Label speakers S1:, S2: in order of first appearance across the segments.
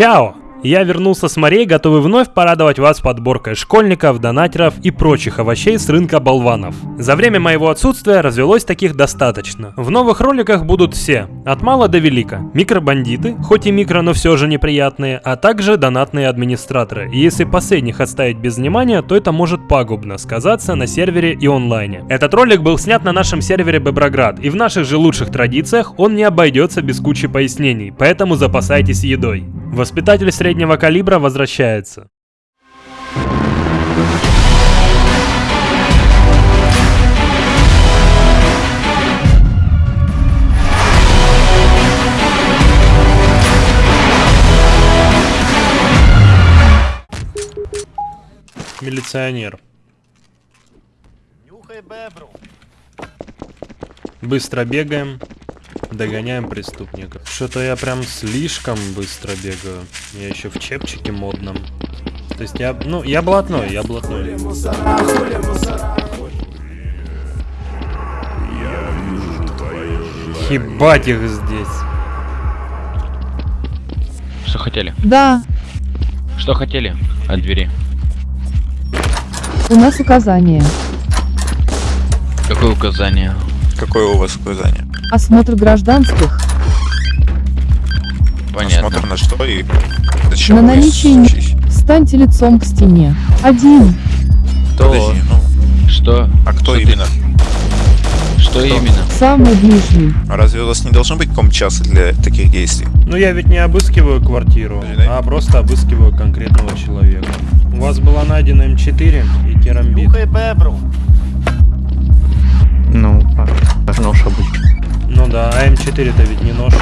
S1: Чао! Я вернулся с морей, готовый вновь порадовать вас подборкой школьников, донатеров и прочих овощей с рынка болванов. За время моего отсутствия развелось таких достаточно. В новых роликах будут все, от мала до велика. Микробандиты, хоть и микро, но все же неприятные, а также донатные администраторы. И если последних оставить без внимания, то это может пагубно сказаться на сервере и онлайне. Этот ролик был снят на нашем сервере Беброград, и в наших же лучших традициях он не обойдется без кучи пояснений, поэтому запасайтесь едой. Воспитатель среднего калибра возвращается. Милиционер.
S2: Нюхай бебру.
S1: Быстро бегаем. Догоняем преступников. Что-то я прям слишком быстро бегаю. Я еще в чепчике модном. То есть я, ну, я блатной, я блатной. Ебать их здесь.
S3: Что хотели?
S4: Да,
S3: Что хотели от двери?
S4: У нас указание.
S3: Какое указание?
S5: Какое у вас указание?
S4: Осмотр гражданских
S3: Понятно.
S5: Смотрим на что и зачем
S4: на наличие... Встаньте лицом к стене. Один.
S3: Кто?
S5: Подожди, ну,
S3: Что?
S5: а кто
S3: Что ты-
S5: именно?
S3: Что именно?
S4: Самый ближний.
S5: А Разве у вас не должно быть комчаса для таких действий?
S1: Ну я ведь не обыскиваю квартиру, а просто обыскиваю конкретного человека. У вас была найдена М4 и керамбит.
S2: Нюхай бебру.
S6: Ну, а нож обычно.
S1: Ну да, а М4 это ведь не нож.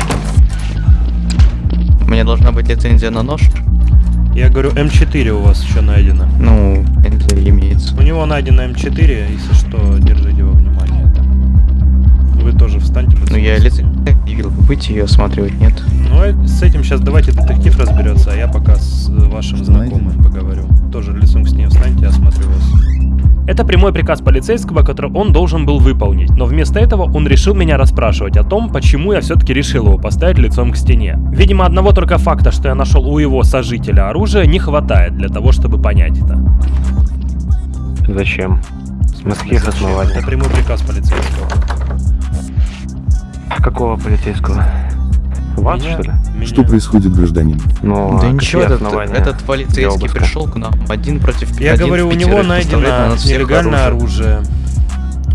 S6: У меня должна быть лицензия на нож.
S1: Я говорю, М4 у вас еще найдено.
S6: Ну, лицензия имеется.
S1: У него найдено М4, если что, держите во внимание это. Вы тоже встаньте.
S6: Ну, я лицензию. Выйти ее осматривать, нет?
S1: Ну, э, с этим сейчас давайте детектив разберется, а я пока с вашим знакомым поговорю. Тоже лицом к стене встаньте, я осмотрю вас. Это прямой приказ полицейского, который он должен был выполнить, но вместо этого он решил меня расспрашивать о том, почему я все-таки решил его поставить лицом к стене. Видимо, одного только факта, что я нашел у его сожителя оружие, не хватает для того, чтобы понять это.
S7: Зачем? Каких
S1: Зачем?
S7: основаниях?
S1: Это прямой приказ полицейского.
S7: Какого полицейского? Вас,
S1: Меня-
S7: что ли?
S1: меня-
S8: Что происходит, гражданин?
S7: Ну,
S6: да
S7: а
S6: ничего, этот, этот полицейский пришел к нам один против
S1: Я
S6: один
S1: говорю, у него
S6: на
S1: найдено
S6: всех
S1: нелегальное оружие.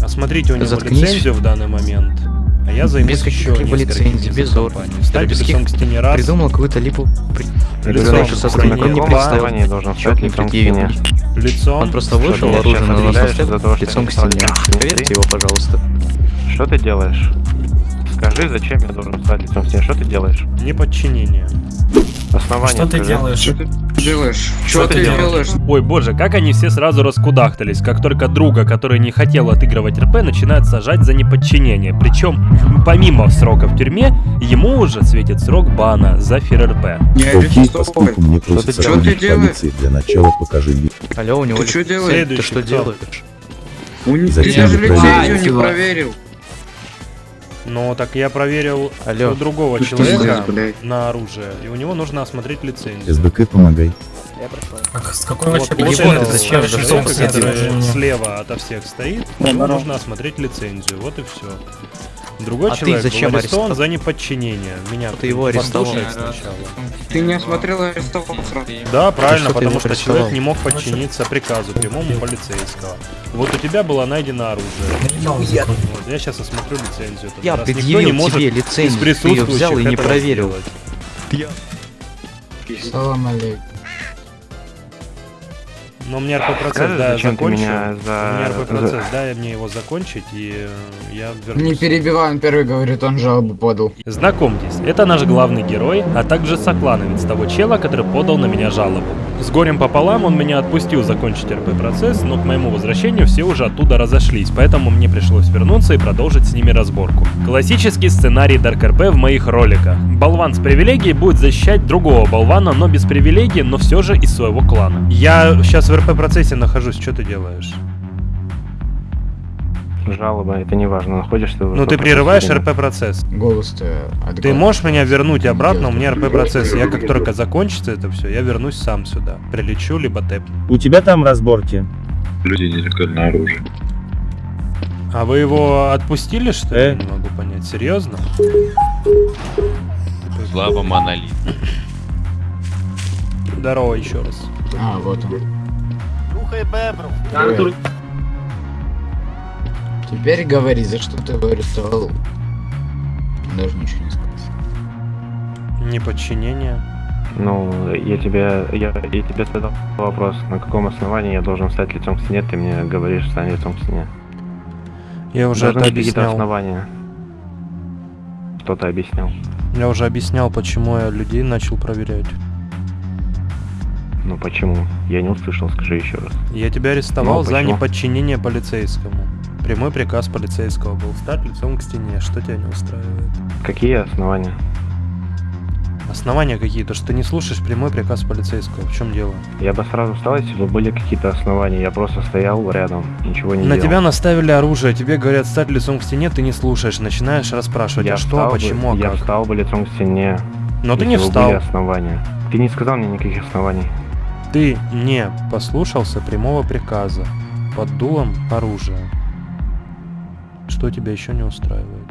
S1: Осмотрите у него
S6: Заткнись.
S1: лицензию в данный момент. А я займусь
S6: Без
S1: еще
S6: каких-либо лицензий, без ордера,
S1: Встаньте
S6: без
S1: к стене раз.
S6: Придумал какую-то липу.
S1: Лицом
S7: на каком основании должен
S6: не
S7: лицом к стене?
S1: Лицом.
S6: Он просто вышел, оружие на нас лицом к
S7: не
S6: стене. Проверьте его, пожалуйста.
S7: Что ты делаешь? Скажи, зачем я должен встать лицом к стене? Что ты делаешь?
S1: Неподчинение.
S7: Основание
S9: Что ты
S7: скажи.
S9: делаешь?
S10: делаешь?
S9: Что ты делаешь?
S1: Ой, боже, как они все сразу раскудахтались, как только друга, который не хотел отыгрывать РП, начинают сажать за неподчинение. Причем, помимо срока в тюрьме, ему уже светит срок бана за фир РП.
S10: Не
S8: Окей,
S10: арестовывай.
S8: поскольку мне просится
S10: Что ты делаешь?
S8: полиции, для начала покажи.
S6: Алло, у него
S10: Ты что делаешь?
S6: Ты что делаешь?
S10: У Ты
S8: Зачем
S10: даже лицензию не проверил.
S1: Ну, так я проверил
S6: Алло.
S1: у другого
S10: Ты
S1: человека
S10: блядь?
S1: на оружие, и у него нужно осмотреть лицензию.
S8: СБК, помогай.
S9: Как- С какой
S1: Вот,
S9: вообще
S1: вот
S6: зачем
S1: человек, который слева ото всех стоит, ему нужно осмотреть лицензию, вот и все. Другой
S6: А ты
S1: человек
S6: зачем
S1: был арестован
S6: арестовал?
S1: за неподчинение. Меня
S6: Ты его арестовал.
S1: сначала.
S10: Ты не осмотрел арестовал сразу.
S1: Да, правильно,
S6: что ты
S1: потому что
S6: арестовал?
S1: человек не мог подчиниться приказу прямому полицейского. Вот у тебя было найдено оружие.
S9: Я-
S1: Вот, я сейчас осмотрю лицензию.
S6: Я
S1: раз никто
S6: предъявил
S1: не может
S6: тебе лицензию, ты ее взял и не проверил.
S9: Салам алейкум.
S1: Но мне РП-процесс,
S7: Скажи,
S1: да, закончил.
S7: меня
S1: У меня
S7: за...
S1: РП-процесс, дай мне его закончить, и э, я вернусь.
S10: Не перебивай, он первый говорит, он жалобу подал.
S1: Знакомьтесь, это наш главный герой, а также соклановец того чела, который подал на меня жалобу. С горем пополам он меня отпустил закончить РП-процесс, но к моему возвращению все уже оттуда разошлись, поэтому мне пришлось вернуться и продолжить с ними разборку. Классический сценарий Dark RP в моих роликах. Болван с привилегией будет защищать другого болвана, но без привилегий, но все же из своего клана. Я сейчас в РП-процессе нахожусь, что ты делаешь?
S7: жалоба, это не важно, находишься ты в
S1: Ну ты прерываешь
S7: положении.
S1: РП процесс.
S10: Голос-то
S1: Ты можешь меня вернуть обратно, у меня РП процесс. Я как только закончится это все, я вернусь сам сюда. Прилечу, либо тэп.
S8: У тебя там разборки.
S2: Люди нелегальное оружие.
S1: А вы его отпустили, что ли?
S8: Э?
S1: Я не могу понять. Серьезно?
S3: Слава монолит.
S1: Здорово еще раз.
S10: А, вот он. Теперь говори, за что ты его арестовал? Даже ничего не сказать.
S1: Неподчинение.
S7: Ну, я тебе, я, я тебе задал вопрос, на каком основании я должен стать лицом к стене, ты мне говоришь, стань лицом к стене.
S1: Я уже
S7: Должны
S1: это объяснял.
S7: основания. Что ты объяснял?
S1: Я уже объяснял, почему я людей начал проверять.
S7: Ну почему? Я не услышал, скажи еще раз.
S1: Я тебя арестовал
S7: Ну,
S1: за
S7: почему?
S1: неподчинение полицейскому. Прямой приказ полицейского был стать лицом к стене. Что тебя не устраивает?
S7: Какие основания?
S1: Основания какие-то, что ты не слушаешь прямой приказ полицейского. В чем дело?
S7: Я бы сразу встал, если бы были какие-то основания. Я просто стоял рядом, ничего не
S1: На
S7: делал.
S1: тебя наставили оружие, тебе говорят стать лицом к стене, ты не слушаешь, начинаешь расспрашивать,
S7: я
S1: а что, а
S7: бы-
S1: почему, а
S7: Я
S1: как.
S7: встал бы лицом к стене.
S1: Но ты не
S7: бы
S1: встал.
S7: были основания. Ты не сказал мне никаких оснований.
S1: Ты не послушался прямого приказа под дулом оружия. Что тебя еще не устраивает?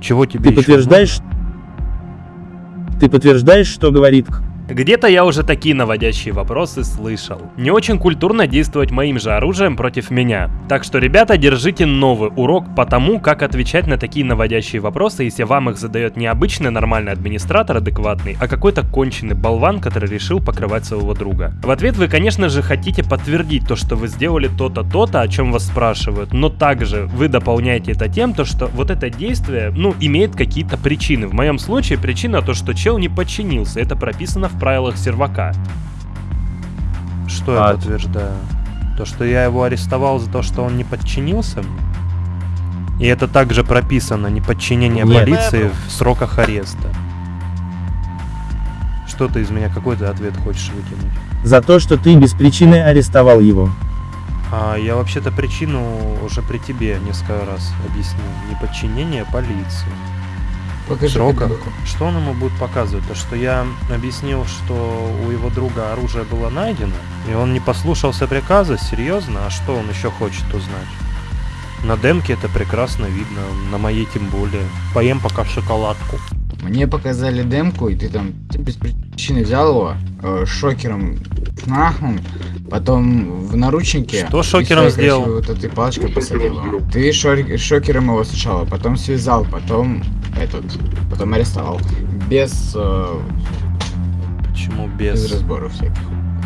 S1: Чего тебе
S8: Ты
S1: еще
S8: подтверждаешь, ты подтверждаешь, что говорит?
S1: Где-то я уже такие наводящие вопросы слышал. Не очень культурно действовать моим же оружием против меня. Так что, ребята, держите новый урок по тому, как отвечать на такие наводящие вопросы, если вам их задает не обычный нормальный администратор адекватный, а какой-то конченый болван, который решил покрывать своего друга. В ответ вы, конечно же, хотите подтвердить то, что вы сделали то-то, то-то, о чем вас спрашивают, но также вы дополняете это тем, то, что вот это действие, ну, имеет какие-то причины. В моем случае причина то, что чел не подчинился. Это прописано в правилах сервака. Что я
S8: А-
S1: подтверждаю? То, что я его арестовал за то, что он не подчинился мне? И это также прописано, неподчинение
S8: Нет.
S1: полиции в сроках ареста. Что ты из меня, какой ты ответ хочешь выкинуть?
S8: за то, что ты без причины арестовал его.
S1: А я вообще-то причину уже при тебе несколько раз объяснил. Неподчинение полиции.
S10: Покажи копилку.
S1: Что он ему будет показывать? То, что я объяснил, что у его друга оружие было найдено, и он не послушался приказа, серьезно? А что он еще хочет узнать? На демке это прекрасно видно, на моей тем более. Поем пока шоколадку.
S10: Мне показали демку, и ты там ты без причины взял его, э, шокером нахнул, потом в наручнике.
S1: Что шокером сделал?
S10: Вот этой палочкой посадил. Ты шор- шокером его сначала, потом связал, потом этот, потом арестовал. Без, э,
S1: Почему
S10: без
S1: без?
S10: разборов всяких.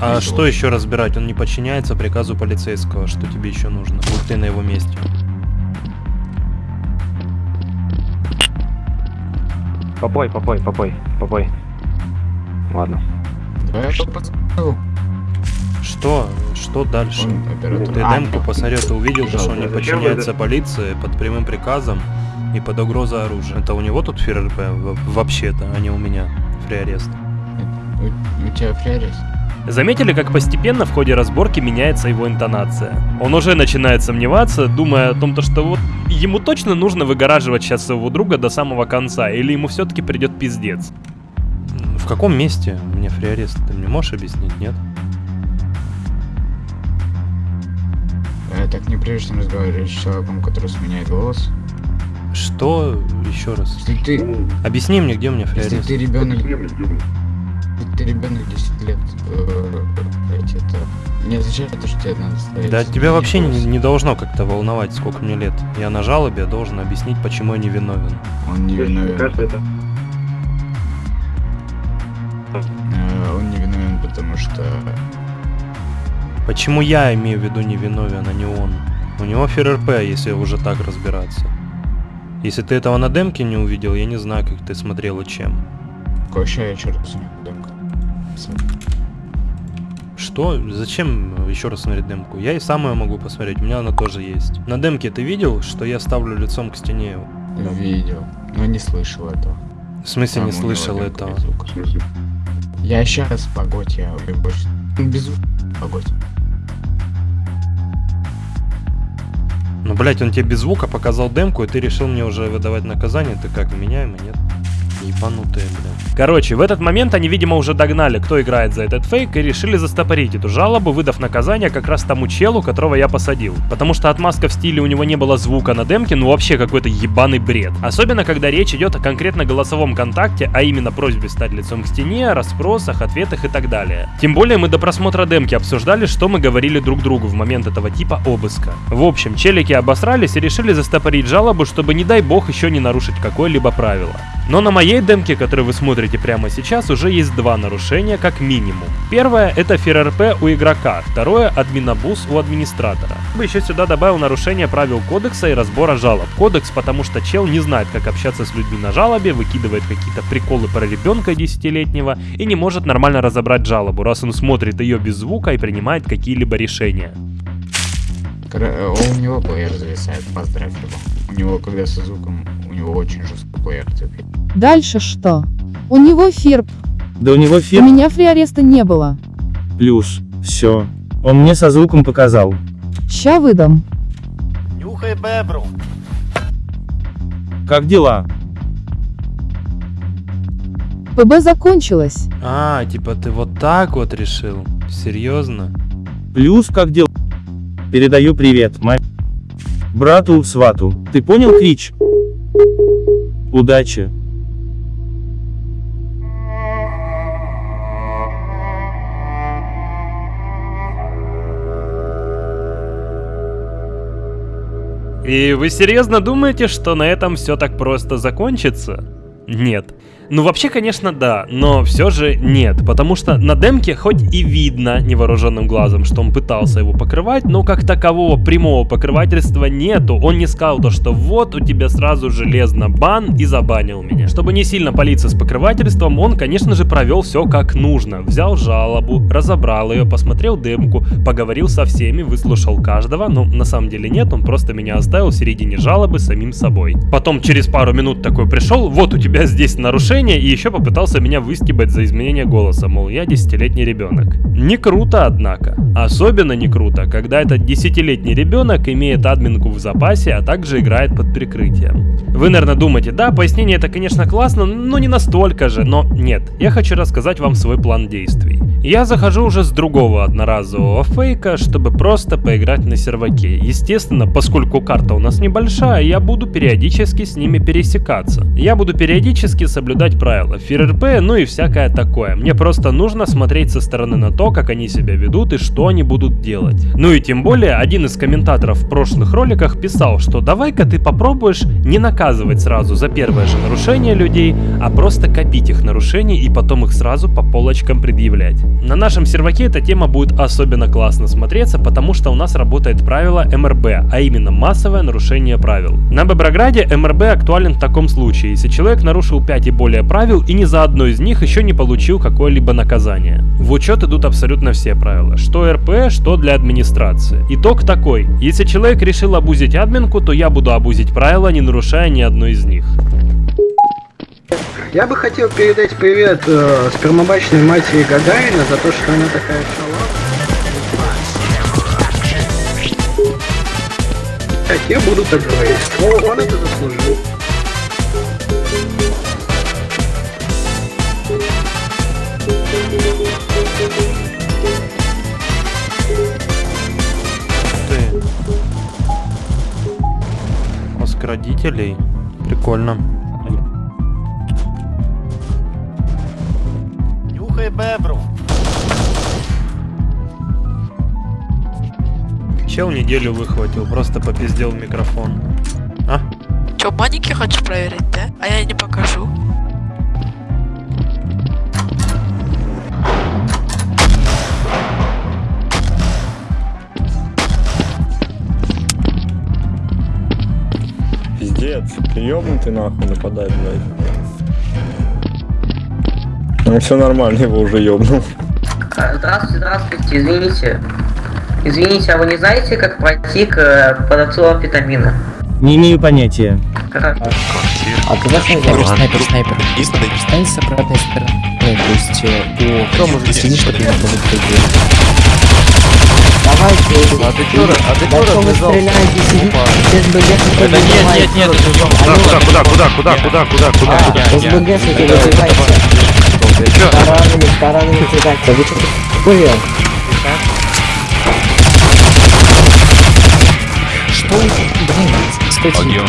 S1: А
S10: без
S1: что еще разбирать? Он не подчиняется приказу полицейского. Что тебе еще нужно? Будь ты на его месте.
S7: Попой, попой, попой, попой. Ладно.
S10: Давай я посмотрю.
S1: Что? Что дальше? Ты
S10: А,
S1: демку посмотрел, ты увидел, что он не подчиняется полиции под прямым приказом и под угрозой оружия. Это у него тут ФРРП во- вообще-то, а не у меня. Фриарест.
S10: У, у тебя фриарест?
S1: Заметили, как постепенно в ходе разборки меняется его интонация? Он уже начинает сомневаться, думая о том, то, что вот ему точно нужно выгораживать сейчас своего друга до самого конца, или ему все-таки придет пиздец. В каком месте мне фриарест? Ты мне можешь объяснить, нет?
S10: Э, так неприлично разговаривать с человеком, который сменяет голос.
S1: Что? Еще раз.
S10: Если ты,
S1: Объясни мне, где у меня
S10: если
S1: фриарест.
S10: ты ребенок, ты ребенок 10 лет, э, это не означает то, что тебе надо ставить.
S1: Да тебя вообще не, не должно как-то волновать, сколько мне лет. Я на жалобе должен объяснить, почему я не виновен.
S10: Он не виновен. Э, Он не виновен, потому что
S1: Почему я имею в виду не виновен, а не он? У него ФРРП, если уже так разбираться. Если ты этого на демке не увидел, я не знаю, как ты смотрел и чем.
S10: Еще раз у него демка.
S1: Что? Зачем еще раз смотреть демку? Я и сам ее могу посмотреть, у меня она тоже есть. На демке ты видел, что я ставлю лицом к стене?
S10: Видел, но не слышал этого.
S1: В смысле
S10: Там
S1: не
S10: у него
S1: слышал этого?
S10: без. Я сейчас погодь, я больше. Без звука, погодь.
S1: Ну блять, он тебе без звука показал демку, и ты решил мне уже выдавать наказание. Ты как, меняемый, нет? Ебанутые, блядь. Короче, в этот момент они, видимо, уже догнали, кто играет за этот фейк, и решили застопорить эту жалобу, выдав наказание как раз тому челу, которого я посадил. Потому что отмазка в стиле у него не было звука на демке, ну вообще какой-то ебаный бред. Особенно, когда речь идет о конкретно голосовом контакте, а именно просьбе стать лицом к стене, расспросах, ответах и так далее. Тем более мы до просмотра демки обсуждали, что мы говорили друг другу в момент этого типа обыска. В общем, челики обосрались и решили застопорить жалобу, чтобы не дай бог еще не нарушить какое-либо правило. Но на моей демке, которую вы смотрите прямо сейчас, уже есть два нарушения как минимум. Первое это ФРРП у игрока, второе админобус у администратора. Я бы еще сюда добавил нарушение правил кодекса и разбора жалоб. Кодекс, потому что чел не знает, как общаться с людьми на жалобе, выкидывает какие-то приколы про ребенка десятилетнего и не может нормально разобрать жалобу, раз он смотрит ее без звука и принимает какие-либо решения.
S10: Э, У него плеер зависает, поздравь его. У него, когда со звуком, у него очень жесткий плеер цепит.
S4: Дальше что? У него фирп.
S8: Да у него
S4: У
S8: фирм
S4: меня фриареста не было.
S8: плюс. Все. Он мне со звуком показал.
S4: Ща выдам.
S8: Как дела?
S4: ПБ закончилось.
S1: А, типа ты вот так вот решил? Серьезно?
S8: Плюс как дела? Передаю привет, мать. Брату, свату. Ты понял, Крич? Удачи.
S1: И вы серьезно думаете, что на этом все так просто закончится? Нет. Ну вообще, конечно, да, но все же нет, потому что на демке хоть и видно невооруженным глазом, что он пытался его покрывать, но как такового прямого покрывательства нету. Он не сказал то, что вот у тебя сразу железно бан и забанил меня. Чтобы не сильно палиться с покрывательством, он, конечно же, провел все как нужно. Взял жалобу, разобрал ее, посмотрел демку, поговорил со всеми, выслушал каждого, но на самом деле нет, он просто меня оставил в середине жалобы самим собой. Потом через пару минут такой пришел, вот у тебя здесь нарушение, и еще попытался меня выстебать за изменение голоса, мол, я десятилетний ребенок. Не круто, однако. Особенно не круто, когда этот десятилетний ребенок имеет админку в запасе, а также играет под прикрытием. Вы, наверное, думаете, да, пояснение это, конечно, классно, но не настолько же, но нет. Я хочу рассказать вам свой план действий. Я захожу уже с другого одноразового фейка, чтобы просто поиграть на серваке. Естественно, поскольку карта у нас небольшая, я буду периодически с ними пересекаться. Я буду периодически соблюдать правила ФРРП, ну и всякое такое. Мне просто нужно смотреть со стороны на то, как они себя ведут и что они будут делать. Ну и тем более, один из комментаторов в прошлых роликах писал, что давай-ка ты попробуешь не наказывать сразу за первое же нарушение людей, а просто копить их нарушения и потом их сразу по полочкам предъявлять. На нашем серваке эта тема будет особенно классно смотреться, потому что у нас работает правило МРБ, а именно массовое нарушение правил. На Беброграде МРБ актуален в таком случае, если человек нарушил 5 и более правил и ни за одно из них еще не получил какое-либо наказание. В учет идут абсолютно все правила, что РП, что для администрации. Итог такой, если человек решил обузить админку, то я буду обузить правила, не нарушая ни одно из них.
S9: Я бы хотел передать привет э, спермобачной матери Гагарина за то, что она такая шалава. Я буду так говорить. О, он это заслужил.
S1: Родителей. Прикольно.
S9: Нюхай бебру.
S1: Чел неделю выхватил, просто попиздел микрофон. А?
S11: Чё, маники хочешь проверить, да? А я не покажу.
S12: Пиздец, ты ёбнутый нахуй нападать, блядь. Ну все нормально, его уже ёбнул.
S13: Здравствуйте, здравствуйте, извините. Извините, а вы не знаете, как пройти к э, продавцу амфетамина?
S8: Не имею понятия.
S13: Как?
S14: А ты знаешь, что снайпер, снайпер. Встань с обратной стороны. То есть, э, по... Извини, что ты не помог Давайте,
S6: А ты чё, а ты чё развязал?
S14: Без БГ
S3: Это нет, нет, нет, это
S7: Куда, куда, куда, куда, куда, куда, куда, куда?
S14: Без БГ не развивайте. Таранами, таранами кидайте. Вы что такое? Что вы... Блин, стойте.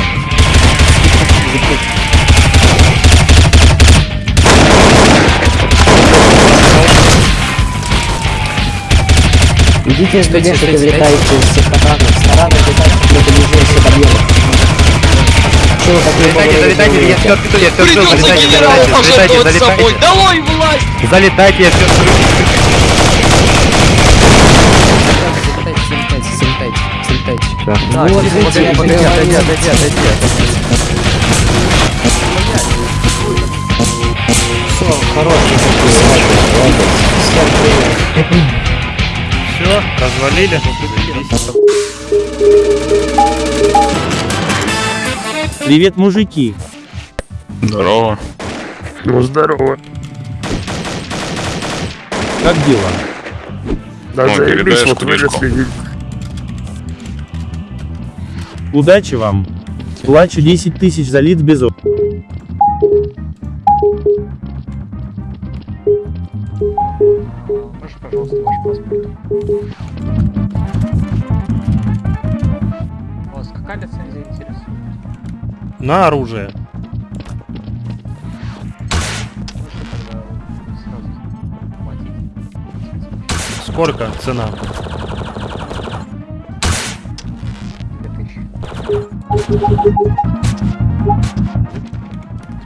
S14: Идите с БГ, что влетаете из всех таранов. С таранов летайте, мы побежим все. Что вы так не
S7: Залетайте, залетайте, я все открыл, я все открыл, залетайте, залетайте, залетайте, залетайте.
S3: Долой власть!
S7: Залетайте, я все открыл.
S14: Залетайте, залетайте, залетайте, залетайте.
S6: Так,
S14: Вот, видите, я
S6: отойди,
S14: говорю.
S6: отойди, отойди,
S14: Все, хороший такой, ладно, Всем привет.
S1: Все, развалили.
S8: Привет, мужики.
S2: Здорово.
S12: Ну, здорово.
S8: Как дела?
S12: Да,
S2: Ну,
S12: заебись, вот выросли.
S8: Удачи вам. Плачу 10 тысяч за лид без
S10: пожалуйста, ваш паспорт? Вас какая лицензия интересует?
S1: На оружие. Сколько цена?
S10: 2000.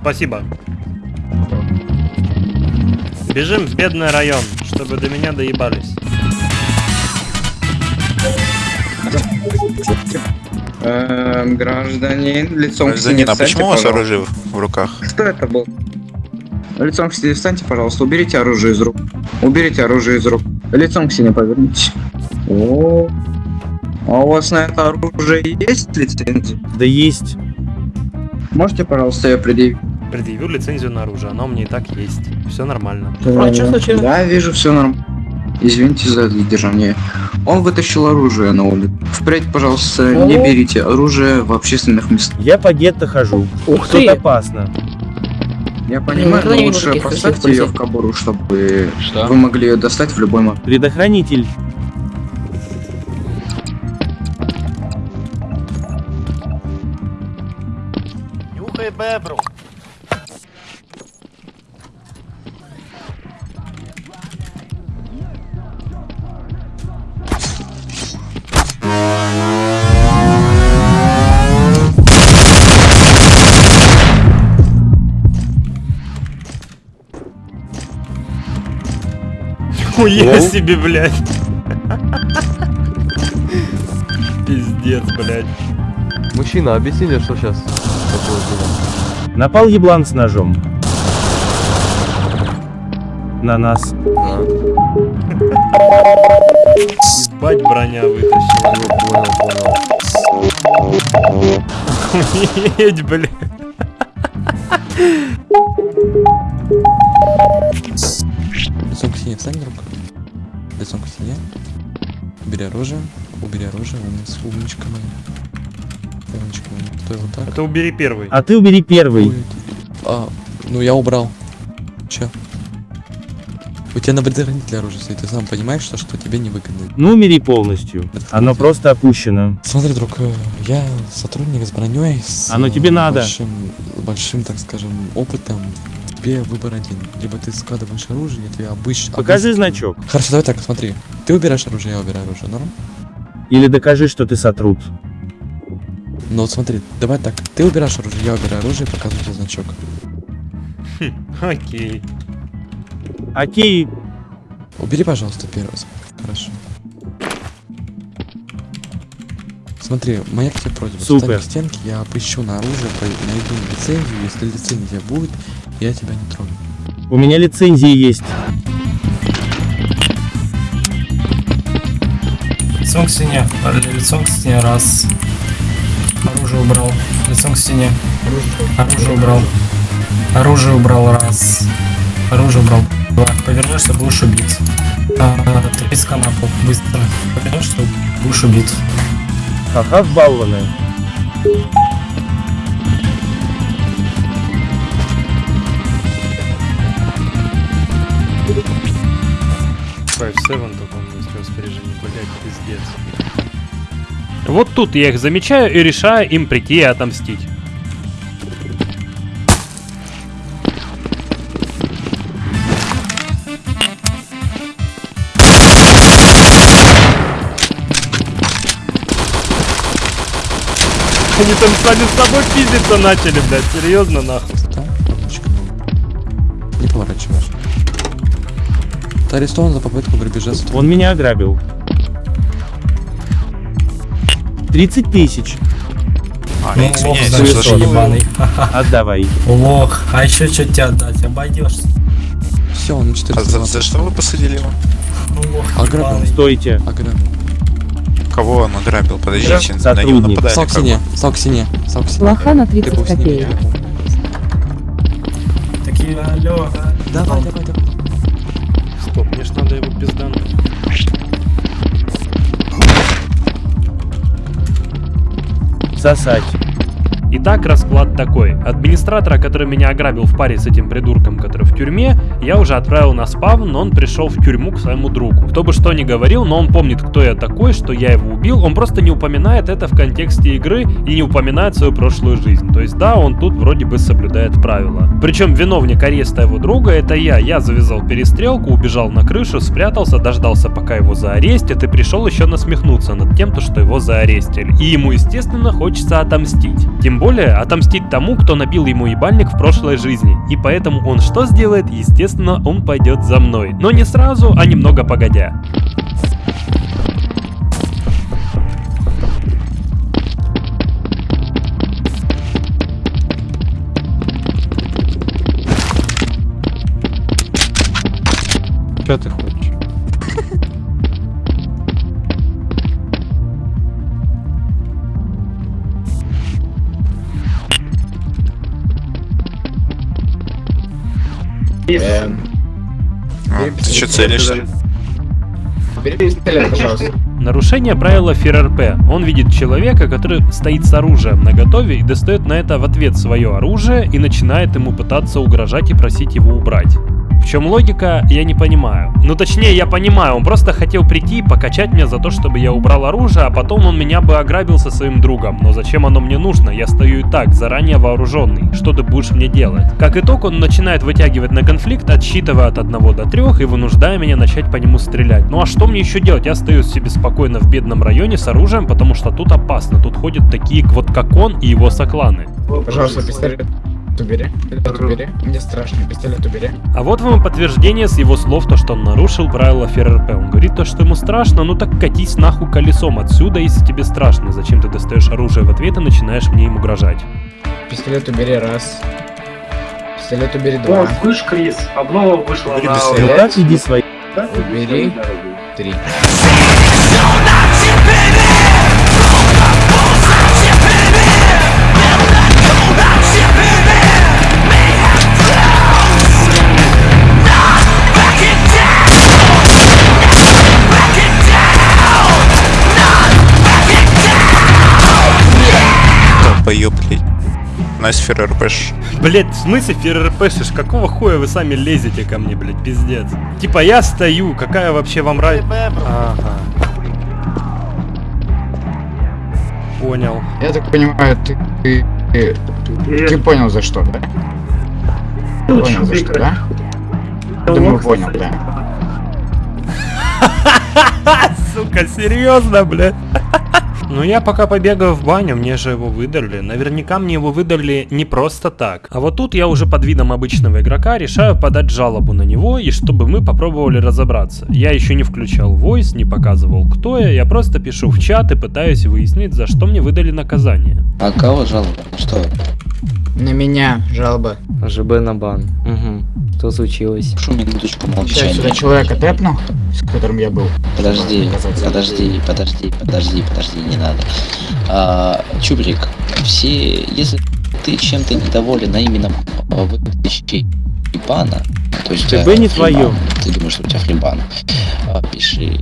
S1: Спасибо. Бежим в бедный район, чтобы до меня доебались.
S15: Эм, гражданин, лицом к стене
S5: Гражданин, а почему у вас оружие в руках?
S15: Что это было? Лицом к стене встаньте, пожалуйста, уберите оружие из рук. Уберите оружие из рук. Лицом к стене повернитесь. О, а у вас на это оружие есть лицензия?
S8: Да есть.
S15: Можете, пожалуйста, ее предъявить?
S1: Предъявил лицензию на оружие, она у меня и так есть. Все нормально.
S15: А что случилось? Да, вижу, все нормально. Извините за задержание. Он вытащил оружие на улицу. Впредь, пожалуйста, не
S8: О.
S15: берите оружие в общественных местах.
S8: Я по гетто хожу.
S15: Ух
S8: Тут
S15: ты!
S8: опасно.
S15: Я понимаю, но
S14: не
S15: лучше поставьте ее в кобуру, чтобы
S3: Что?
S15: вы могли ее достать в любой момент.
S8: Предохранитель.
S1: Нюхай бебру. Хуя
S12: Лол.
S1: себе, блядь. Пиздец, блядь.
S6: Мужчина, объясните, что сейчас такое было.
S8: Напал еблан с ножом. На нас.
S1: Ебать броня вытащила.
S6: Понял, понял.
S1: Охуеть, блядь.
S16: К стене встань, друг. Лицом к стене. Убери оружие. Убери оружие. Умница. Умничка моя. Умничка моя. Стой вот так.
S1: А ты убери первый.
S8: А ты убери первый.
S16: А, ну я убрал. Чё? У тебя на предохранителе оружие стоит, ты сам понимаешь, что, что тебе невыгодно.
S8: Ну, умери полностью. Оно просто опущено.
S16: Смотри, друг, э, я сотрудник с броней, с
S8: Оно тебе
S16: э,
S8: надо.
S16: большим, большим, так скажем, опытом. Тебе выбор один. Либо ты складываешь оружие, тебе обычно...
S8: Покажи значок.
S16: Хорошо, давай так, смотри. Ты убираешь оружие, я убираю оружие, норм?
S8: Или докажи, что ты сотрут.
S16: Ну вот смотри, давай так. Ты убираешь оружие, я убираю оружие, показываю тебе значок.
S1: Окей.
S8: Окей.
S16: Убери, пожалуйста, первый. Хорошо. Смотри, моя к тебе просьба.
S8: Супер.
S16: Встань к стенке, я опущу на оружие, найду лицензию. Если лицензия будет, я тебя не трону.
S8: У меня лицензии есть.
S17: Лицом к стене. Лицом к стене. Раз. Оружие убрал. Лицом к стене. Оружие убрал. Оружие убрал. Раз. Оружие убрал. Два. Повернешься, будешь убить. А, треска на пол, быстро. Что будешь убит.
S8: Ха-ха, балланы.
S1: Five Seven только у меня есть распоряжении, блять, пиздец. Вот тут я их замечаю и решаю им прийти и отомстить. Они там сами с собой пиздиться начали, блядь, серьезно нахуй.
S16: Не поворачиваешь. Арестован за попытку грабежа.
S8: Он меня ограбил. 30 тысяч.
S5: А,
S17: Ну, лох, значит, ебаный.
S8: Отдавай.
S17: Лох, а еще что тебе отдать? Обойдешься.
S16: Все, он
S5: А
S16: 400
S5: за, за что вы посадили его?
S17: Лох,
S16: Ограбил.
S8: Стойте.
S16: Ограбил.
S5: Кого он ограбил? Подождите, на него
S8: Сотрудник.
S5: нападали.
S16: Стал к
S5: как
S16: стене, стал к стене, стал к стене.
S4: Лоха на
S16: Ты
S4: 30
S16: был с ним,
S4: копеек.
S17: Такие, алло.
S16: Давай, давай, давай.
S1: Ж надо его пиздануть.
S8: Сосать.
S1: Итак, расклад такой. Администратора, который меня ограбил в паре с этим придурком, который в тюрьме, я уже отправил на спавн, но он пришел в тюрьму к своему другу. Кто бы что ни говорил, но он помнит, кто я такой, что я его убил, он просто не упоминает это в контексте игры и не упоминает свою прошлую жизнь. То есть да, он тут вроде бы соблюдает правила. Причем виновник ареста его друга это я. Я завязал перестрелку, убежал на крышу, спрятался, дождался пока его заарестят и пришел еще насмехнуться над тем, то, что его заарестили. И ему, естественно, хочется отомстить. Тем более, отомстить тому, кто набил ему ебальник в прошлой жизни. И поэтому он что сделает? Естественно, он пойдет за мной. Но не сразу, а немного погодя.
S16: Что ты
S10: Эм,
S5: А, ты что целишься?
S10: Бери пистолет, пожалуйста.
S1: Нарушение правила ФРРП. Он видит человека, который стоит с оружием на готове и достает на это в ответ свое оружие и начинает ему пытаться угрожать и просить его убрать. В чем логика, я не понимаю. Ну точнее, я понимаю, он просто хотел прийти и покачать меня за то, чтобы я убрал оружие, а потом он меня бы ограбил со своим другом. Но зачем оно мне нужно? Я стою и так, заранее вооруженный. Что ты будешь мне делать? Как итог, он начинает вытягивать на конфликт, отсчитывая от 1 до 3 и вынуждая меня начать по нему стрелять. Ну а что мне еще делать? Я стою себе спокойно в бедном районе с оружием, потому что тут опасно. Тут ходят такие вот как он и его сокланы.
S10: Пожалуйста, пистолет убери. Пистолет убери. Мне страшно, пистолет убери.
S1: А вот вам и подтверждение с его слов, то, что он нарушил правила ФРРП. Он говорит то, что ему страшно, ну так катись нахуй колесом отсюда, если тебе страшно. Зачем ты достаешь оружие в ответ и начинаешь мне им угрожать?
S10: Пистолет убери раз. Пистолет убери два.
S9: О, слышь, Крис, обнова вышла
S10: Убери
S9: на...
S10: пистолет.
S8: Иди свои.
S10: Убери три.
S5: Nice ФРРПш.
S1: Блять, в смысле ФРРПшишь? Какого хуя вы сами лезете ко мне, блять, пиздец? Типа я стою, какая вообще вам разница? Ага. Понял.
S10: Я так понимаю, ты, ты, ты, ты понял за что, да? Ты понял за что, да? Думаю, понял, да.
S1: Сука, серьезно, блядь? Ну я пока побегаю в баню, мне же его выдали. Наверняка мне его выдали не просто так. А вот тут я уже под видом обычного игрока решаю подать жалобу на него, и чтобы мы попробовали разобраться. Я еще не включал voice, не показывал кто я, я просто пишу в чат и пытаюсь выяснить, за что мне выдали наказание.
S14: А кого жалоба? Что?
S10: На меня жалоба.
S14: ЖБ на бан. Угу. Что случилось?
S18: Прошу минуточку
S10: Сейчас
S18: молчания.
S10: сюда человека тэпну, с которым я был.
S18: Подожди, подожди, подожди, подожди, подожди, не надо. А, Чубрик, все, если ты чем-то недоволен, а именно выдачей бана, то есть
S8: ТБ
S18: тебя
S8: не твоё.
S18: Ты думаешь, что у тебя фрибан. А, пиши.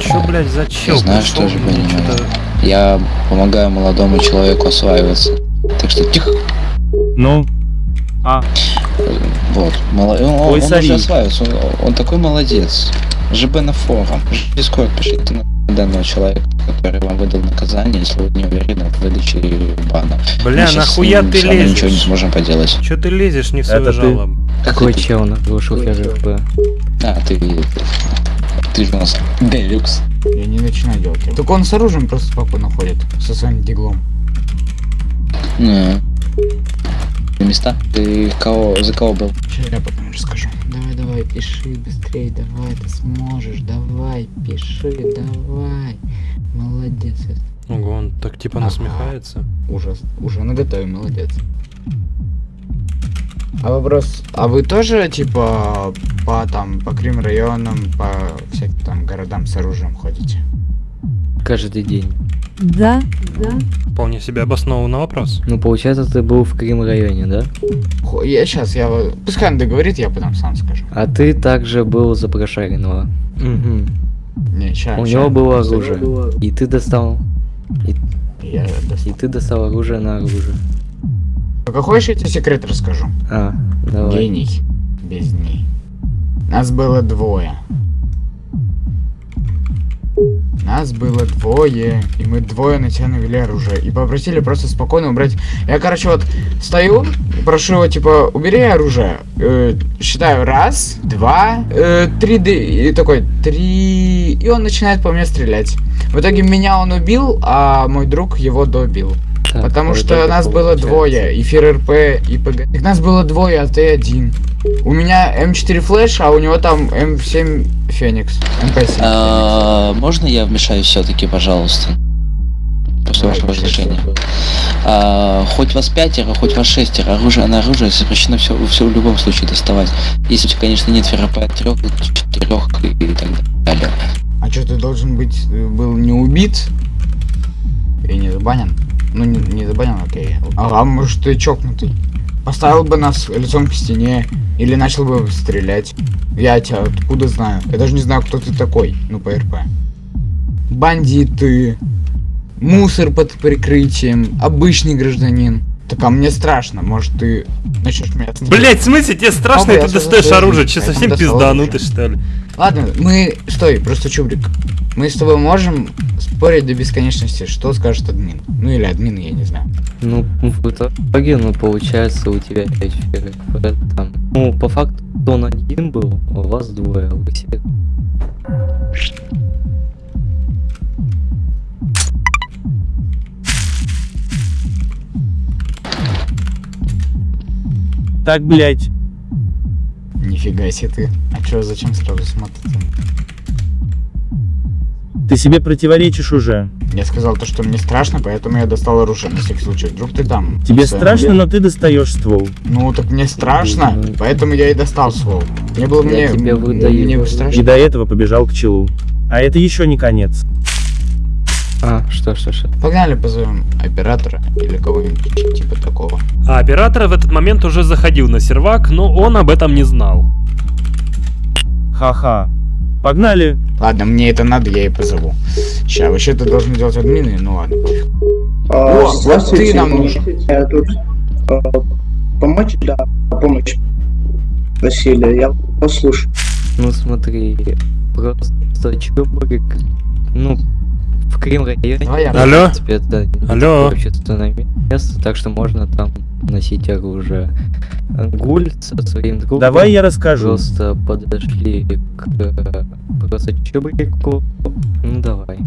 S1: Чё, блядь, за чел?
S18: Я знаю, что же
S1: чё-то-
S18: Я помогаю молодому человеку осваиваться. Так что тихо.
S8: Ну? А.
S18: Вот. Мало... Он, он-
S8: Ой,
S18: он
S8: сори.
S18: уже осваивается. Он, он такой молодец. ЖБ на форум. Дискорд пишите на данного человека, который вам выдал наказание, если вы не уверены в выдаче бана.
S1: Бля,
S18: Мы
S1: нахуя ты лезешь?
S18: ничего не сможем поделать.
S1: Чё ты лезешь не в свою
S8: Это ты.
S1: жалобу?
S9: Какой чел нарушил ФРП?
S18: А, ты... Ты же у нас делюкс.
S10: Я не начинаю делать. Так он с оружием просто спокойно ходит. Со своим диглом.
S18: Не. На места? Ты кого, за кого был?
S10: Сейчас я потом расскажу. Давай, давай, пиши быстрее, давай, ты сможешь, давай, пиши, давай. Молодец.
S1: Ого, он так типа
S10: Ага.
S1: насмехается.
S10: Ужас. Уже наготове, молодец. А вопрос, а вы тоже, типа, по там, по Крим районам, по всяким там городам с оружием ходите?
S9: Каждый день.
S4: Да, да.
S1: Вполне себе обоснованный вопрос.
S9: Ну, получается, ты был в Крим районе, да?
S10: Хо- Я сейчас, я... Пускай он договорит, я потом сам скажу.
S9: А ты также был за Прошаренного. Угу.
S10: Не, ща,
S9: У
S10: ща.
S9: него было оружие. И ты достал. И,
S10: Я
S9: и ты достал оружие на оружие.
S10: Только хочешь, я тебе секрет расскажу?
S9: А, давай.
S10: Гений. Без дней. Нас было двое. Нас было двое, и мы двое на тебя навели оружие. И попросили просто спокойно убрать. Я, короче, вот стою, прошу его, типа, убери оружие. Э, считаю раз, два, э, три, и такой, три... И он начинает по мне стрелять. В итоге меня он убил, а мой друг его добил.
S9: Так,
S10: Потому что нас было
S9: получается-
S10: двое, и Фир РП, и ПГ. Так нас было двое, а ты один. У меня М4 Flash, а у него там М7 Феникс. МП7.
S18: А, можно я вмешаюсь все-таки, пожалуйста? После вашего разрешения. А, хоть вас пятеро, хоть вас шестеро, оружие на оружие запрещено все, все в любом случае доставать. Если у тебя, конечно, нет ФРП от трех, четырех и так далее.
S10: А что, ты должен быть, э, был не убит? И не забанен? Ну, не, не забанен, окей. А, а может, ты чокнутый? Поставил бы нас лицом к стене, или начал бы стрелять. Я тебя откуда знаю? Я даже не знаю, кто ты такой, ну, по РП. Бандиты, мусор под прикрытием, обычный гражданин. Так а мне страшно, может ты начнешь меня стрелять?
S1: Блять, в смысле тебе страшно,
S10: Папа,
S1: и ты достаешь оружие? Че, совсем пизданутый, что ли?
S10: Ладно, мы... Стой, просто чубрик. Мы с тобой можем спорить до бесконечности, что скажет админ. Ну или админ, я не знаю.
S9: Ну, в итоге, ну, получается, у тебя 5 ФРП там. Ну, по факту, он один был, а у вас двое, а вы все
S8: Так, блять.
S10: Нифига себе ты. А чё, зачем сразу смотрите?
S8: Ты себе противоречишь уже.
S10: Я сказал то, что мне страшно, поэтому я достал оружие на всякий случай. Вдруг ты там.
S8: Тебе страшно, но ты достаешь ствол.
S10: Ну так мне страшно, поэтому я и достал ствол. Не было мне...
S9: Тебе выдаю.
S10: Мне
S8: И
S10: страшно.
S8: до этого побежал к челу. А это еще не конец.
S9: А, что, что, что?
S10: Погнали позовем оператора или кого-нибудь типа такого.
S1: А оператор в этот момент уже заходил на сервак, но он об этом не знал.
S8: Ха-ха. Погнали.
S10: Ладно, мне это надо, я и позову. Ща, вообще ты должен делать админы, ну ладно, пофиг.
S19: А,
S10: О, вот ты нам нужен.
S19: Я тут а, помочь, да, помощь. Василий, я послушаю.
S9: Ну смотри, просто чубрик, ну, в Крым районе,
S1: Алло?
S9: принципе, это
S1: Алло?
S9: общественное место, так что можно там носить оружие. Гуль со своим другом
S8: Давай я расскажу.
S9: просто подошли к просто чубрику, ну давай.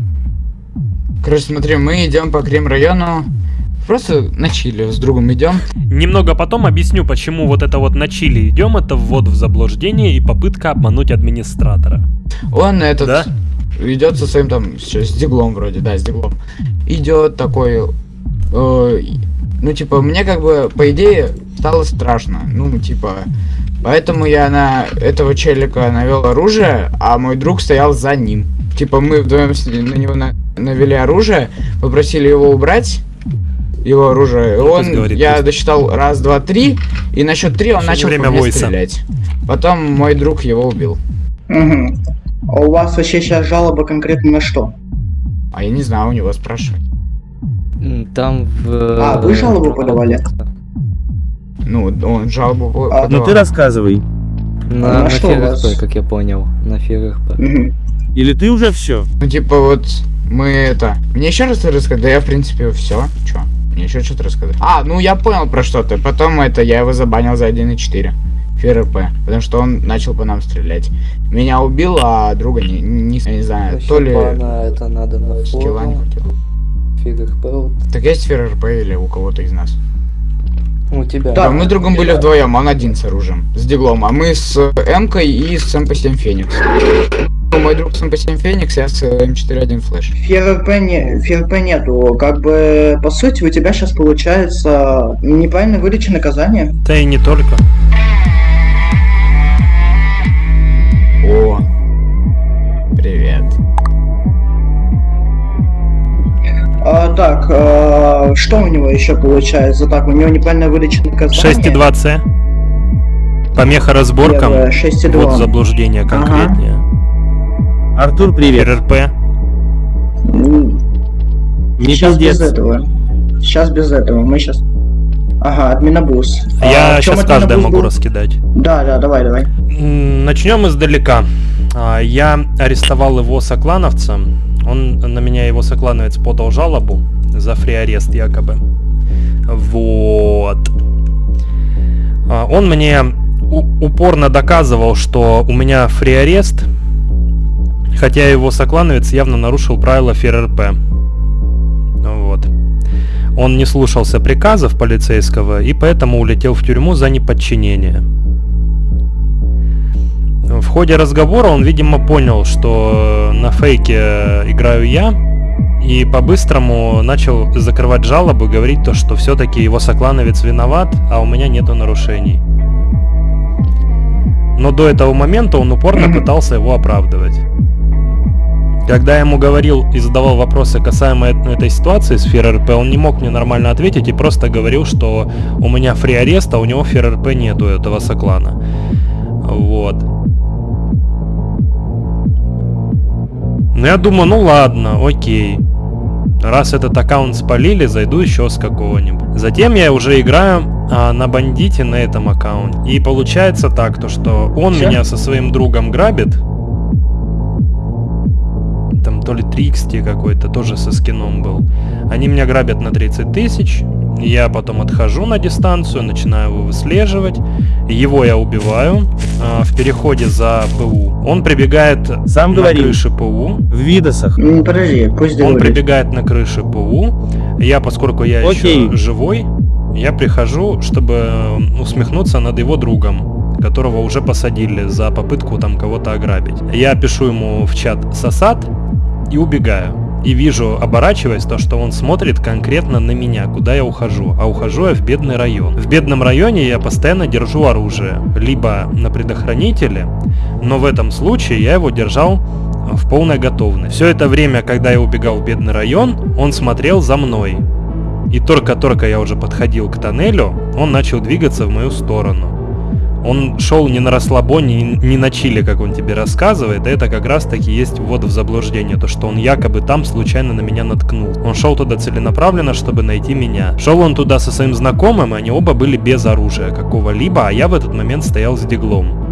S10: Короче, смотри, мы идем по Крем району. Просто на чили с другом идем.
S1: Немного потом объясню, почему вот это вот на чили идем, это ввод в заблуждение и попытка обмануть администратора.
S10: Он этот
S1: Да?
S10: идет со своим там с, с диглом вроде, да, с диглом. Идет такой. э, ну, типа, мне как бы, по идее, стало страшно. Ну, типа. Поэтому я на этого челика навел оружие, а мой друг стоял за ним. Типа, мы вдвоем на него на- навели оружие, попросили его убрать. его оружие. И
S1: Ну,
S10: он,
S1: говорит,
S10: я
S1: пусть.
S10: досчитал раз, два, три, и на счет три он
S1: Всё
S10: начал
S1: время
S10: по мне стрелять. Потом мой друг его убил.
S19: Угу. А у вас вообще сейчас жалоба конкретно на что?
S10: А я не знаю, у него спрашивать.
S14: Там в...
S19: А, вы жалобу подавали?
S10: Ну, он жалобу
S19: А,
S8: Ну ты
S10: подавал.
S8: рассказывай.
S14: На,
S19: А
S14: на
S19: что у вас?
S14: ФРХП, как я понял. На ФРХП.
S8: Или ты уже все?
S10: Ну, типа, вот, мы это... Мне еще раз рассказать? Да я, в принципе, все. Че? Мне еще что-то рассказать? А, ну я понял про что-то. Потом это, я его забанил за 1.4. ФРП. Потому что он начал по нам стрелять. Меня убил, а друга не, не, я не знаю, то ли...
S14: это надо на
S10: скилла не хватило.
S14: ФРХП вот.
S10: Так есть ФРП или у кого-то из нас?
S14: У тебя.
S10: Да, мы с другом были вдвоем, он один с оружием, с диглом, а мы с М-кой и с МП-7 Феникс. Ну, Мой друг с МП-7 Феникс, я с М4-1 Флэш.
S19: ФРП, не, ФРП нету. Как бы, по сути, у тебя сейчас получается неправильно выдача наказания.
S1: Да и не только.
S10: О, привет.
S19: А, так, а, что у него еще получается? Так, у него неправильная выдача наказания.
S1: 6,2 С. Помеха разборкам.
S19: Первое, 6,2.
S1: Вот заблуждение конкретнее.
S8: Артур, привет.
S1: РРП.
S8: Не
S19: сейчас без
S8: пиздец.
S19: этого. Сейчас без этого. Мы сейчас. Ага, админобус.
S1: Я
S19: А,
S1: сейчас каждое могу
S19: был?
S1: раскидать.
S19: Да, да, давай, давай.
S1: Начнем издалека. А, Я арестовал его соклановца. Он на меня его соклановец подал жалобу за фри-арест якобы. Вот. А, Он мне упорно доказывал, что у меня фри-арест, хотя его соклановец явно нарушил правила ФРРП. Вот. Он не слушался приказов полицейского и поэтому улетел в тюрьму за неподчинение. В ходе разговора он, видимо, понял, что на фейке играю я, и по-быстрому начал закрывать жалобы, говорить то, что все-таки его соклановец виноват, а у меня нету нарушений. Но до этого момента он упорно пытался его оправдывать. Когда я ему говорил и задавал вопросы касаемо эт- этой ситуации с ФРРП, он не мог мне нормально ответить и просто говорил, что у меня фри арест, а у него ФРРП нету этого соклана. Вот. Ну я думаю, ну ладно, окей. Раз этот аккаунт спалили, зайду еще с какого-нибудь. Затем я уже играю а, на бандите на этом аккаунте. И получается так, то что он
S19: Всё?
S1: меня со своим другом грабит. То ли 3XT какой-то, тоже со скином был. Они меня грабят на 30 тысяч. Я потом отхожу на дистанцию, начинаю его выслеживать. Его я убиваю а, в переходе за ПУ. Он прибегает
S8: Сам
S1: на
S8: говорил.
S1: крыше ПУ.
S8: В видосах.
S19: М, Подожди, пусть
S1: Он
S19: договорит.
S1: прибегает на крыше ПУ. Я, поскольку я
S8: Окей.
S1: еще живой, я прихожу, чтобы э, усмехнуться над его другом, которого уже посадили за попытку там кого-то ограбить. Я пишу ему в чат сосад и убегаю. И вижу, оборачиваясь, то, что он смотрит конкретно на меня, куда я ухожу. А ухожу я в бедный район. В бедном районе я постоянно держу оружие. Либо на предохранителе, но в этом случае я его держал в полной готовности. Все это время, когда я убегал в бедный район, он смотрел за мной. И только-только я уже подходил к тоннелю, он начал двигаться в мою сторону. Он шел не на расслабоне, не- на чиле, как он тебе рассказывает, это как раз таки есть ввод в заблуждение, то что он якобы там случайно на меня наткнул. Он шел туда целенаправленно, чтобы найти меня. Шел он туда со своим знакомым, и они оба были без оружия какого-либо, а я в этот момент стоял с диглом.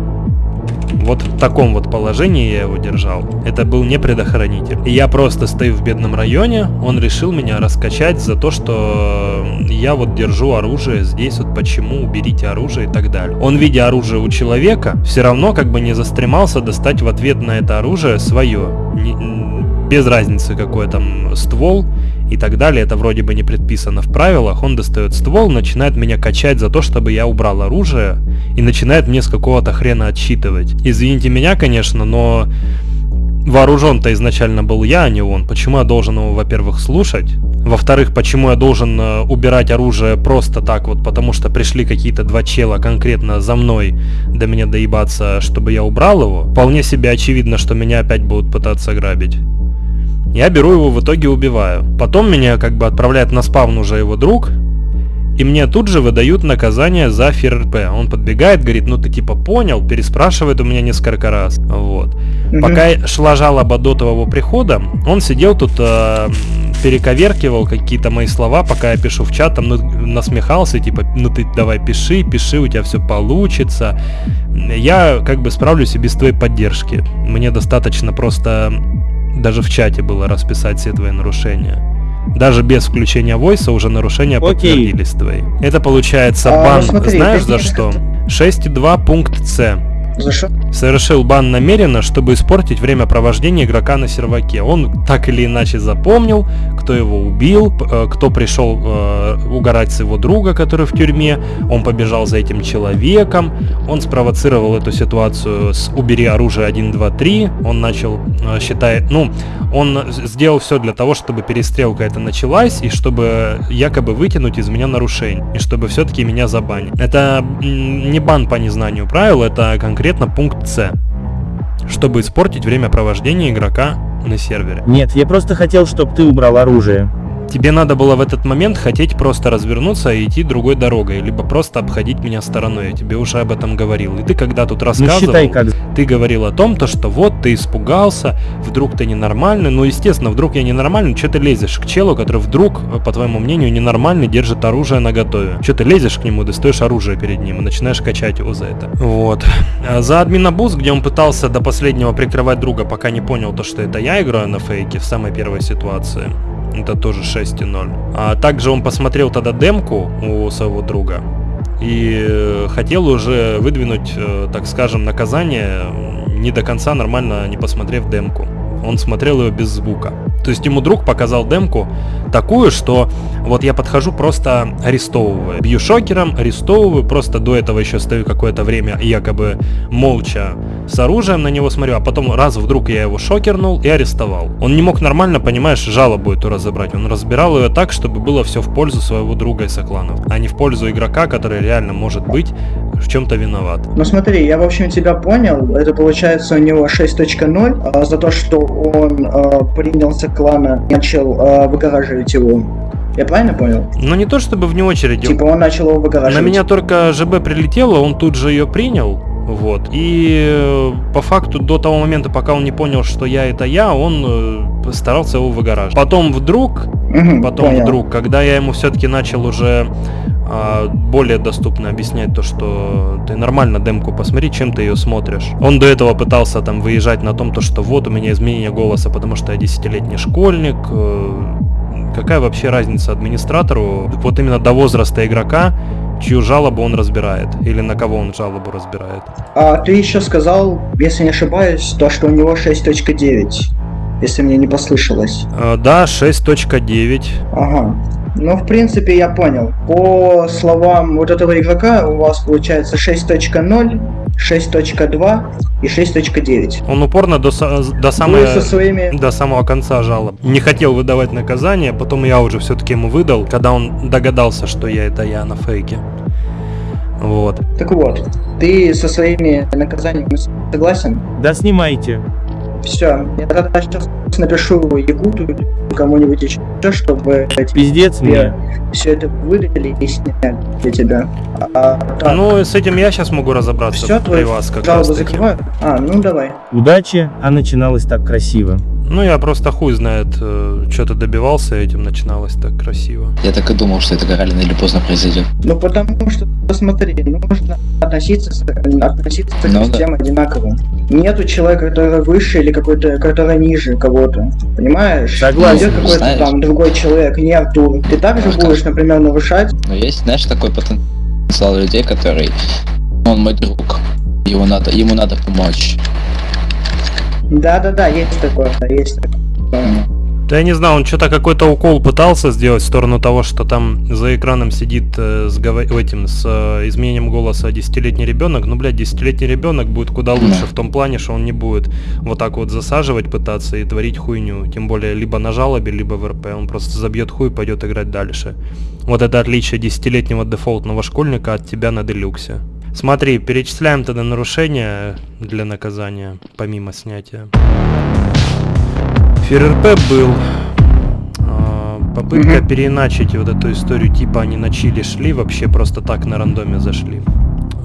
S1: Вот в таком вот положении я его держал. Это был не предохранитель. И я просто стою в бедном районе, он решил меня раскачать за то, что я вот держу оружие здесь, вот почему уберите оружие и так далее. Он, видя оружие у человека, все равно как бы не застремался достать в ответ на это оружие свое. Не- без разницы какой там ствол и так далее, это вроде бы не предписано в правилах, он достает ствол, начинает меня качать за то, чтобы я убрал оружие, и начинает мне с какого-то хрена отсчитывать. Извините меня, конечно, но вооружен-то изначально был я, а не он. Почему я должен его, во-первых, слушать? Во-вторых, почему я должен э, убирать оружие просто так вот, потому что пришли какие-то два чела конкретно за мной до меня доебаться, чтобы я убрал его? Вполне себе очевидно, что меня опять будут пытаться грабить. Я беру его, в итоге убиваю. Потом меня как бы отправляет на спавн уже его друг, и мне тут же выдают наказание за ФРП. Он подбегает, говорит, ну ты типа понял, переспрашивает у меня несколько раз. Вот.
S19: Мгм.
S1: Пока шла жалоба до твоего прихода, он сидел тут, э, перековеркивал какие-то мои слова, пока я пишу в чат, там ну, насмехался, типа, ну ты давай пиши, пиши, у тебя все получится. Я как бы справлюсь и без твоей поддержки. Мне достаточно просто даже в чате было расписать все твои нарушения. Даже без включения войса уже нарушения
S8: Окей.
S1: подтвердились твои. Это получается
S19: А,
S1: бан,
S19: смотри,
S1: знаешь за что? 6.2 пункт С.
S19: За?
S1: Совершил бан намеренно, чтобы испортить время провождения игрока на серваке. Он так или иначе запомнил, кто его убил, э, кто пришел э, угорать с его друга, который в тюрьме. Он побежал за этим человеком. Он спровоцировал эту ситуацию с «убери оружие 1, 2, 3». Он начал, э, считает, ну, он сделал все для того, чтобы перестрелка эта началась, и чтобы якобы вытянуть из меня нарушение, и чтобы все-таки меня забанить. Это не бан по незнанию правил, это конкретно пункт С. Чтобы испортить время провождения игрока на сервере.
S8: Нет, я просто хотел, чтобы ты убрал оружие.
S1: Тебе надо было в этот момент хотеть просто развернуться и идти другой дорогой, либо просто обходить меня стороной. Я тебе уже об этом говорил. И ты когда тут рассказывал,
S8: Ну, считай, как-
S1: ты говорил о том, то, что вот ты испугался, вдруг ты ненормальный. Ну, естественно, вдруг я ненормальный, что ты лезешь к челу, который вдруг, по твоему мнению, ненормальный, держит оружие на готове. Что ты лезешь к нему, достаешь оружие перед ним и начинаешь качать его за это. Вот. А За админобуз, где он пытался до последнего прикрывать друга, пока не понял то, что это я играю на фейке в самой первой ситуации. Это тоже 6.0. А также он посмотрел тогда демку у своего друга и э, хотел уже выдвинуть, э, так скажем, наказание, не до конца нормально не посмотрев демку. Он смотрел ее без звука. То есть ему друг показал демку такую, что вот я подхожу просто арестовываю. Бью шокером, арестовываю, просто до этого еще стою какое-то время якобы молча с оружием на него смотрю, а потом раз вдруг я его шокернул и арестовал. Он не мог нормально, понимаешь, жалобу эту разобрать. Он разбирал ее так, чтобы было все в пользу своего друга из сокланов, а не в пользу игрока, который реально может быть в чем-то виноват.
S19: Ну смотри, я в общем тебя понял. Это получается у него 6.0 а, за то, что он а, принялся клана начал а, выгораживать его. Я правильно понял?
S1: Но не то чтобы вне очереди.
S19: Типа он начал его выгораживать.
S1: На меня только ЖБ прилетело, он тут же ее принял. Вот. И э, по факту до того момента, пока он не понял, что я это я, он э, старался его выгораживать. Потом вдруг,
S19: Мгм,
S1: потом
S19: понял.
S1: вдруг, когда я ему все-таки начал уже а, более доступно объяснять то, что ты нормально демку посмотри, чем ты ее смотришь. Он до этого пытался там выезжать на том, то, что вот у меня изменение голоса, потому что я десятилетний школьник. Какая вообще разница администратору, вот именно до возраста игрока, чью жалобу он разбирает, или на кого он жалобу разбирает.
S19: А ты еще сказал, если не ошибаюсь, то, что у него 6.9. Если мне не послышалось.
S1: Э, Да, 6.9.
S19: Ага. Ну, в принципе, я понял. По словам вот этого игрока, у вас получается 6.0, 6.2 и 6.9.
S1: Он упорно до, до, самой-
S19: со своими-
S1: до самого конца жалоб. Не хотел выдавать наказание, потом я уже все-таки ему выдал, когда он догадался, что я это я на фейке. Вот.
S19: Так вот, ты со своими наказаниями согласен?
S8: Да снимайте.
S19: Все, я тогда сейчас напишу Якуту кому-нибудь еще, чтобы
S8: Пиздец мне.
S19: все это выдали и сняли для тебя. А, так,
S1: Ну, с этим я сейчас могу разобраться
S19: все,
S1: при вас как раз
S19: закрываю? А, ну давай.
S8: Удачи, а начиналось так красиво.
S1: Ну, я просто хуй знает, что ты добивался этим, начиналось так красиво.
S18: Я так и думал, что это рано или поздно произойдет.
S19: Ну потому что, посмотри, нужно относиться, относиться
S18: Ну да.
S19: всем одинаково. Нету человека, который выше или какой-то, который ниже кого-то. Понимаешь?
S8: Согласен.
S19: Идет какой-то там другой человек, не Артур. Ты также будешь, например, нарушать.
S18: Но есть, знаешь, такой потенциал людей, который... Он мой друг. Его надо, ему надо помочь.
S19: Да-да-да, есть такое, есть такое.
S1: Да я не знаю, он что-то какой-то укол пытался сделать в сторону того, что там за экраном сидит э, с этим с э, изменением голоса десятилетний ребенок. Ну, блядь, десятилетний ребенок будет куда лучше в том плане, что он не будет вот так вот засаживать пытаться и творить хуйню. Тем более либо на жалобе, либо в РП. Он просто забьет хуй и пойдет играть дальше. Вот это отличие десятилетнего дефолтного школьника от тебя на делюксе. Смотри, перечисляем тогда нарушения для наказания, помимо снятия. ФРРП был. А, Попытка
S19: Мгм.
S1: переиначить вот эту историю, типа они на чили шли, вообще просто так на рандоме зашли.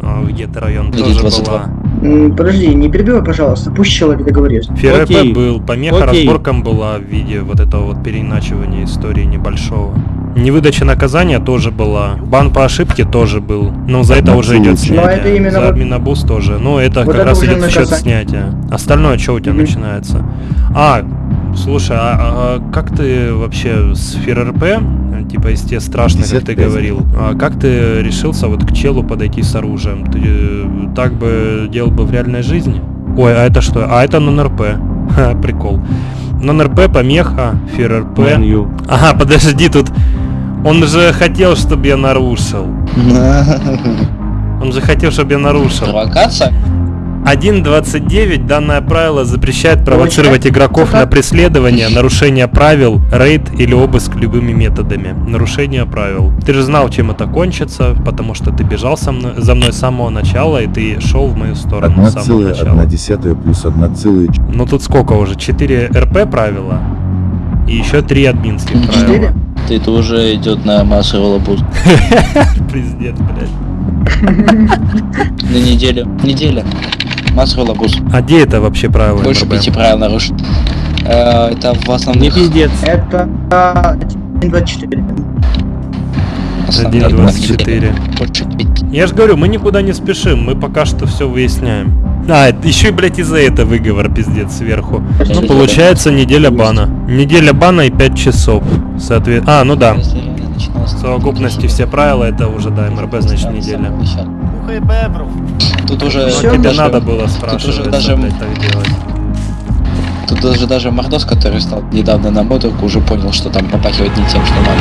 S1: А, В гетто-район
S18: Или
S1: тоже
S18: 22.
S1: была.
S19: Подожди, не перебивай, пожалуйста, пусть человек договорит.
S1: ФРП
S8: Окей.
S1: был, помеха
S8: Окей.
S1: разборкам была в виде вот этого вот переиначивания истории небольшого. Невыдача наказания тоже была. Бан по ошибке тоже был. Но за это уже идет
S19: Но
S1: снятие.
S19: это именно
S1: за
S19: вот-
S1: админобуст тоже. Ну, это
S19: Вот
S1: как
S19: это
S1: раз идет в счет снятия. Остальное что у тебя
S19: Мгм.
S1: начинается? А, слушай, а, а как ты вообще с ФРРП, типа из те страшных, как ты
S20: 55.
S1: говорил, а как ты решился вот к челу подойти с оружием? Ты э, так бы делал бы в реальной жизни? Ой, а это что? А это нон-РП. Ха, прикол. Нон-РП, помеха, ФРРП. Ага, подожди, тут... Он же хотел, чтобы я нарушил. Он же хотел, чтобы я нарушил.
S18: Провокация?
S1: 1.29 данное правило запрещает провоцировать игроков на преследование, нарушение правил, рейд или обыск любыми методами. Нарушение правил. Ты же знал, чем это кончится, потому что ты бежал со мной, за мной с самого начала, и ты шел в мою сторону с самого начала.
S20: 1,1 плюс 1,
S1: Ну тут сколько уже? 4 РП правила? И еще 3 админских правила.
S18: Это уже идет на массовый лабуз.
S1: Пиздец, блядь.
S18: На неделю. Неделя. Массовый лабуз.
S1: А где это вообще правило?
S18: Больше
S1: МРБ?
S18: пяти правил нарушить. Э, Это в основных...
S8: пиздец.
S19: Это а, 1.24.
S18: основных
S1: 1.24.
S18: Больше пяти.
S1: Я же говорю, мы никуда не спешим, мы пока что все выясняем. А, еще и, блядь, из-за этого выговор, пиздец, сверху. Ну, получается, неделя бана. Неделя бана и 5 часов. Соответственно. А, ну да. В совокупности все правила, это уже, да, МРБ, значит, неделя.
S18: Тут уже...
S1: Ну, тебе
S18: даже-
S1: надо было
S18: Тут
S1: спрашивать,
S18: уже даже...
S1: так делать.
S18: Тут даже, даже Мордос, который стал недавно на модерку, уже понял, что там попахивает не тем, что надо.